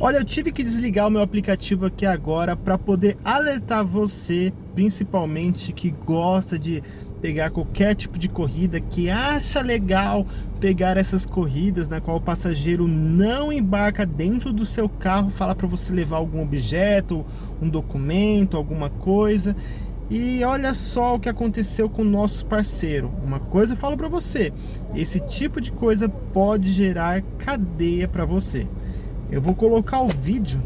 Olha, eu tive que desligar o meu aplicativo aqui agora para poder alertar você, principalmente que gosta de pegar qualquer tipo de corrida, que acha legal pegar essas corridas na qual o passageiro não embarca dentro do seu carro, fala para você levar algum objeto, um documento, alguma coisa. E olha só o que aconteceu com o nosso parceiro. Uma coisa eu falo para você, esse tipo de coisa pode gerar cadeia para você. Eu vou colocar o vídeo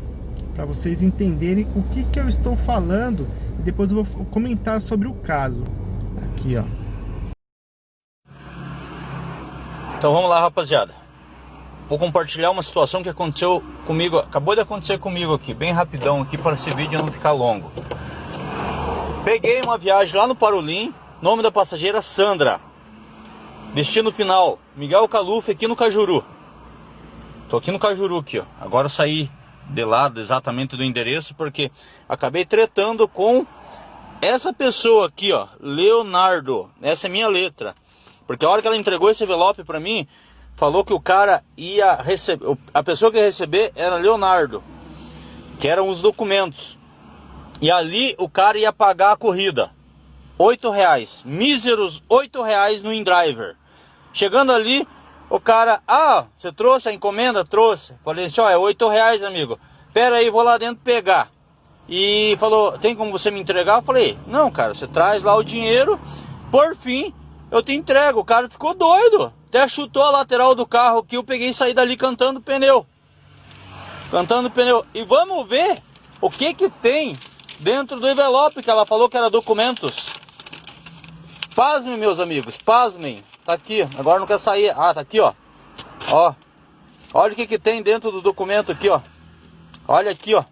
para vocês entenderem o que, que eu estou falando e depois eu vou comentar sobre o caso. Aqui, ó. Então vamos lá, rapaziada. Vou compartilhar uma situação que aconteceu comigo, acabou de acontecer comigo aqui, bem rapidão aqui para esse vídeo não ficar longo. Peguei uma viagem lá no Parolim, nome da passageira Sandra. Destino final, Miguel Caluf aqui no Cajuru. Tô aqui no Cajuru aqui, ó. Agora eu saí de lado exatamente do endereço porque acabei tretando com essa pessoa aqui, ó, Leonardo, essa é minha letra. Porque a hora que ela entregou esse envelope para mim, falou que o cara ia receber, a pessoa que ia receber era Leonardo, que eram os documentos. E ali o cara ia pagar a corrida. Oito reais, míseros oito reais no InDriver. Chegando ali, o cara, ah, você trouxe a encomenda? Trouxe. Falei assim, ó, é oito reais, amigo. Pera aí, vou lá dentro pegar. E falou, tem como você me entregar? Eu falei, não, cara, você traz lá o dinheiro, por fim, eu te entrego. O cara ficou doido, até chutou a lateral do carro que eu peguei e saí dali cantando pneu. Cantando pneu. E vamos ver o que que tem dentro do envelope que ela falou que era documentos. Pasmem, meus amigos, pasmem. Tá aqui, agora não quer sair. Ah, tá aqui, ó. Ó. Olha o que que tem dentro do documento aqui, ó. Olha aqui, ó.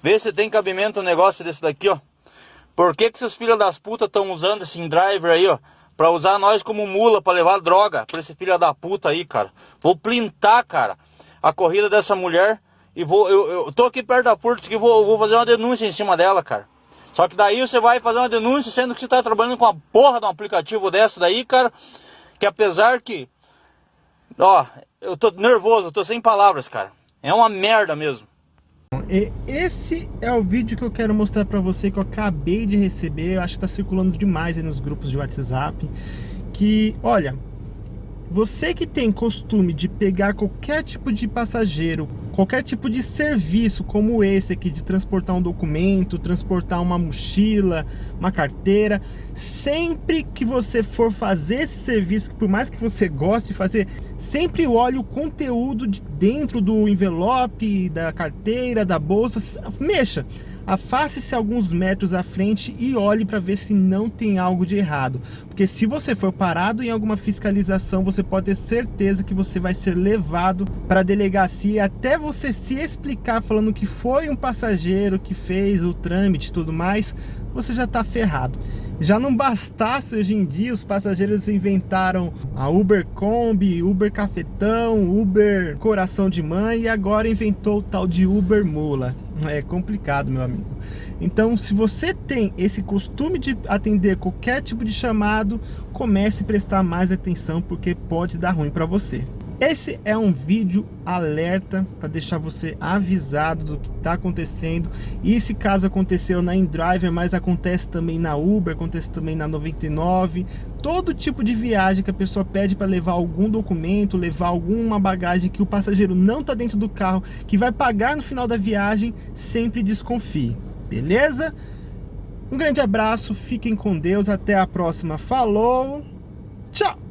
Vê se tem cabimento um negócio desse daqui, ó. Por que que esses filhos das putas estão usando esse driver aí, ó? Pra usar nós como mula, pra levar droga pra esse filho da puta aí, cara. Vou plintar, cara, a corrida dessa mulher. E vou, eu, eu tô aqui perto da Furts que vou, vou fazer uma denúncia em cima dela, cara. Só que daí você vai fazer uma denúncia sendo que você tá trabalhando com a porra de um aplicativo dessa daí, cara. Que apesar que... Ó, eu tô nervoso, eu tô sem palavras, cara. É uma merda mesmo. E esse é o vídeo que eu quero mostrar para você que eu acabei de receber, eu acho que tá circulando demais aí nos grupos de WhatsApp, que, olha, você que tem costume de pegar qualquer tipo de passageiro, qualquer tipo de serviço como esse aqui, de transportar um documento, transportar uma mochila, uma carteira, sempre que você for fazer esse serviço, por mais que você goste de fazer, sempre olhe o conteúdo de dentro do envelope, da carteira, da bolsa, mexa afaste-se alguns metros à frente e olhe para ver se não tem algo de errado. Porque se você for parado em alguma fiscalização, você pode ter certeza que você vai ser levado para a delegacia até você se explicar falando que foi um passageiro que fez o trâmite e tudo mais, você já está ferrado. Já não bastasse hoje em dia, os passageiros inventaram a Uber Kombi, Uber Cafetão, Uber Coração de Mãe e agora inventou o tal de Uber Mula. É complicado, meu amigo. Então, se você tem esse costume de atender qualquer tipo de chamado, comece a prestar mais atenção porque pode dar ruim para você. Esse é um vídeo alerta para deixar você avisado do que está acontecendo. E se caso aconteceu na InDriver, mas acontece também na Uber, acontece também na 99. Todo tipo de viagem que a pessoa pede para levar algum documento, levar alguma bagagem que o passageiro não está dentro do carro, que vai pagar no final da viagem, sempre desconfie. Beleza? Um grande abraço, fiquem com Deus, até a próxima. Falou, tchau!